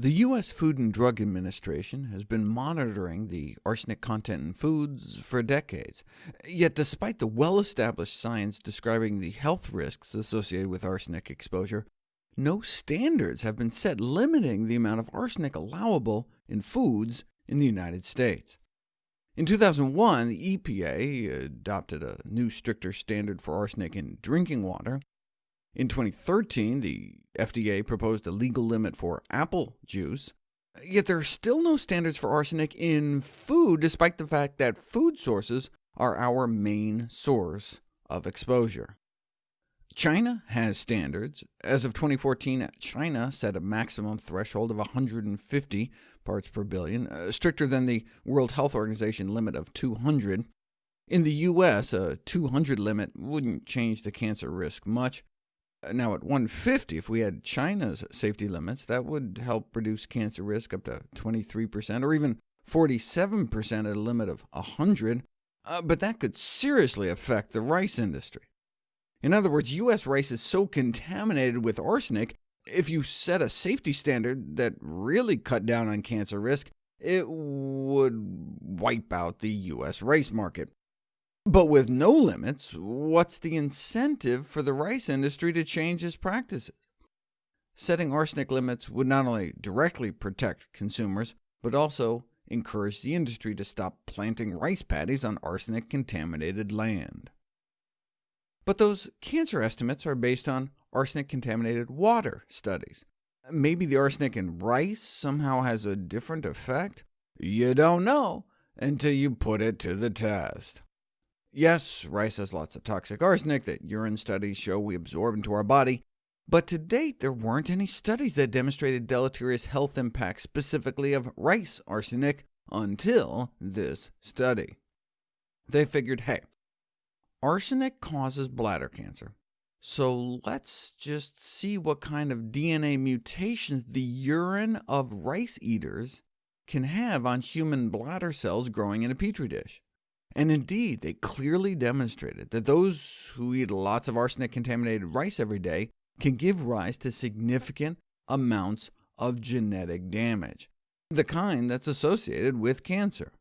The U.S. Food and Drug Administration has been monitoring the arsenic content in foods for decades. Yet despite the well-established science describing the health risks associated with arsenic exposure, no standards have been set limiting the amount of arsenic allowable in foods in the United States. In 2001, the EPA adopted a new stricter standard for arsenic in drinking water, in 2013, the FDA proposed a legal limit for apple juice, yet there are still no standards for arsenic in food, despite the fact that food sources are our main source of exposure. China has standards. As of 2014, China set a maximum threshold of 150 parts per billion, uh, stricter than the World Health Organization limit of 200. In the U.S., a 200 limit wouldn't change the cancer risk much, now, at 150, if we had China's safety limits, that would help reduce cancer risk up to 23%, or even 47% at a limit of 100, uh, but that could seriously affect the rice industry. In other words, U.S. rice is so contaminated with arsenic, if you set a safety standard that really cut down on cancer risk, it would wipe out the U.S. rice market. But with no limits, what's the incentive for the rice industry to change its practices? Setting arsenic limits would not only directly protect consumers, but also encourage the industry to stop planting rice paddies on arsenic-contaminated land. But those cancer estimates are based on arsenic-contaminated water studies. Maybe the arsenic in rice somehow has a different effect? You don't know until you put it to the test. Yes, rice has lots of toxic arsenic that urine studies show we absorb into our body, but to date there weren't any studies that demonstrated deleterious health impacts specifically of rice arsenic until this study. They figured, hey, arsenic causes bladder cancer, so let's just see what kind of DNA mutations the urine of rice eaters can have on human bladder cells growing in a petri dish. And indeed, they clearly demonstrated that those who eat lots of arsenic-contaminated rice every day can give rise to significant amounts of genetic damage, the kind that's associated with cancer.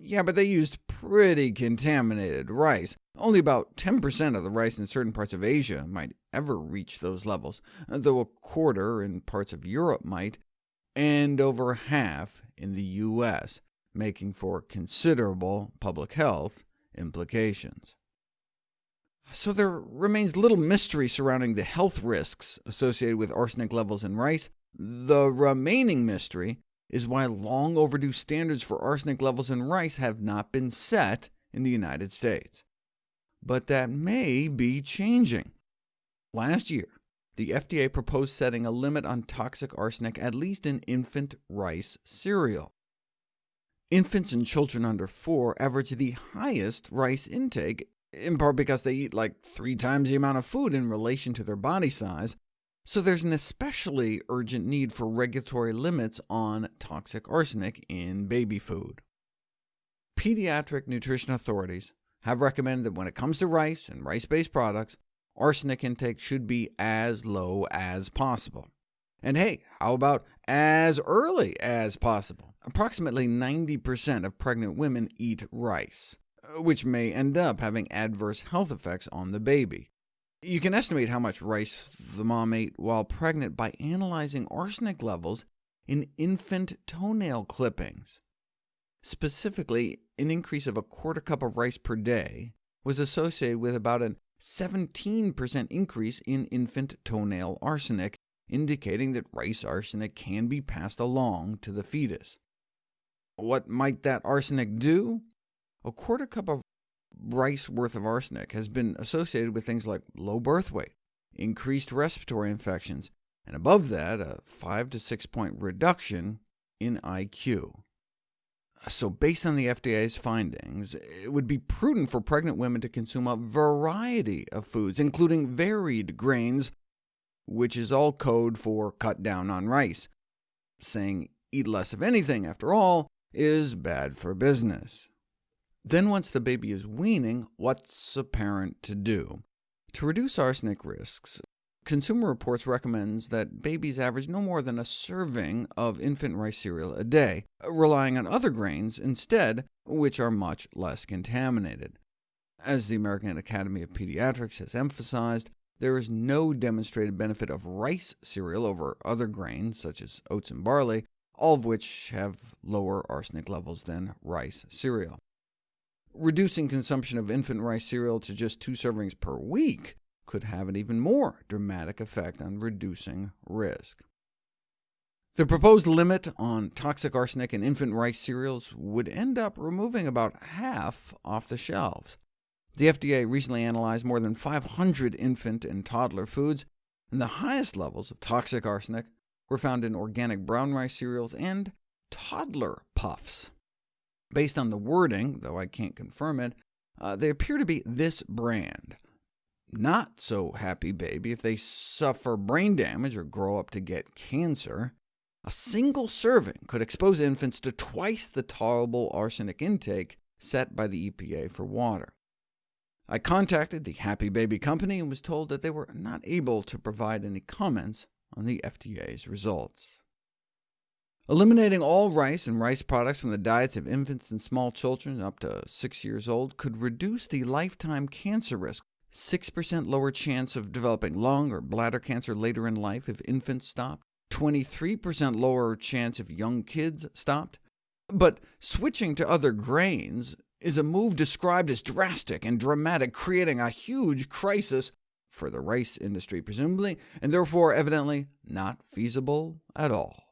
Yeah, but they used pretty contaminated rice. Only about 10% of the rice in certain parts of Asia might ever reach those levels, though a quarter in parts of Europe might, and over half in the U.S making for considerable public health implications. So there remains little mystery surrounding the health risks associated with arsenic levels in rice. The remaining mystery is why long overdue standards for arsenic levels in rice have not been set in the United States. But that may be changing. Last year, the FDA proposed setting a limit on toxic arsenic at least in infant rice cereal. Infants and children under 4 average the highest rice intake, in part because they eat like three times the amount of food in relation to their body size, so there's an especially urgent need for regulatory limits on toxic arsenic in baby food. Pediatric nutrition authorities have recommended that when it comes to rice and rice-based products, arsenic intake should be as low as possible. And hey, how about as early as possible? Approximately 90% of pregnant women eat rice, uh, which may end up having adverse health effects on the baby. You can estimate how much rice the mom ate while pregnant by analyzing arsenic levels in infant toenail clippings. Specifically, an increase of a quarter cup of rice per day was associated with about a 17% increase in infant toenail arsenic, indicating that rice arsenic can be passed along to the fetus. What might that arsenic do? A quarter cup of rice worth of arsenic has been associated with things like low birth weight, increased respiratory infections, and above that, a 5 to 6 point reduction in IQ. So based on the FDA's findings, it would be prudent for pregnant women to consume a variety of foods, including varied grains, which is all code for cut down on rice. Saying eat less of anything, after all, is bad for business. Then once the baby is weaning, what's a parent to do? To reduce arsenic risks, Consumer Reports recommends that babies average no more than a serving of infant rice cereal a day, relying on other grains instead, which are much less contaminated. As the American Academy of Pediatrics has emphasized, there is no demonstrated benefit of rice cereal over other grains, such as oats and barley, all of which have lower arsenic levels than rice cereal. Reducing consumption of infant rice cereal to just two servings per week could have an even more dramatic effect on reducing risk. The proposed limit on toxic arsenic in infant rice cereals would end up removing about half off the shelves. The FDA recently analyzed more than 500 infant and toddler foods, and the highest levels of toxic arsenic were found in organic brown rice cereals and toddler puffs. Based on the wording, though I can't confirm it, uh, they appear to be this brand, not so happy baby if they suffer brain damage or grow up to get cancer. A single serving could expose infants to twice the tolerable arsenic intake set by the EPA for water. I contacted the Happy Baby company and was told that they were not able to provide any comments on the FDA's results. Eliminating all rice and rice products from the diets of infants and small children up to 6 years old could reduce the lifetime cancer risk 6% lower chance of developing lung or bladder cancer later in life if infants stopped, 23% lower chance if young kids stopped. But switching to other grains is a move described as drastic and dramatic, creating a huge crisis for the rice industry, presumably, and therefore evidently not feasible at all.